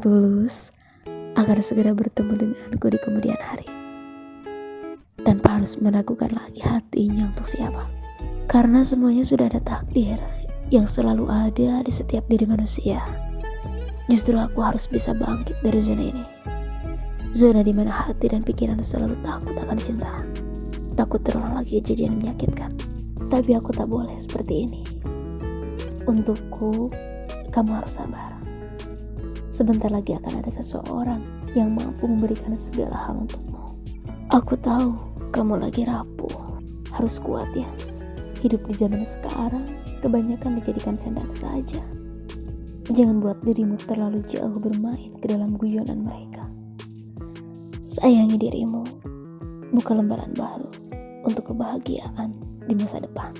tulus agar segera bertemu denganku di kemudian hari. Tanpa harus meragukan lagi hatinya untuk siapa. Karena semuanya sudah ada takdir yang selalu ada di setiap diri manusia. Justru aku harus bisa bangkit dari zona ini. Zona di mana hati dan pikiran selalu takut akan cinta. Takut terulang lagi kejadian menyakitkan. Tapi aku tak boleh seperti ini. Untukku, kamu harus sabar. Sebentar lagi akan ada seseorang yang mampu memberikan segala hal untukmu. Aku tahu kamu lagi rapuh. Harus kuat ya. Hidup di zaman sekarang kebanyakan dijadikan candaan saja. Jangan buat dirimu terlalu jauh bermain ke dalam guyonan mereka. Sayangi dirimu, buka lembaran baru untuk kebahagiaan di masa depan.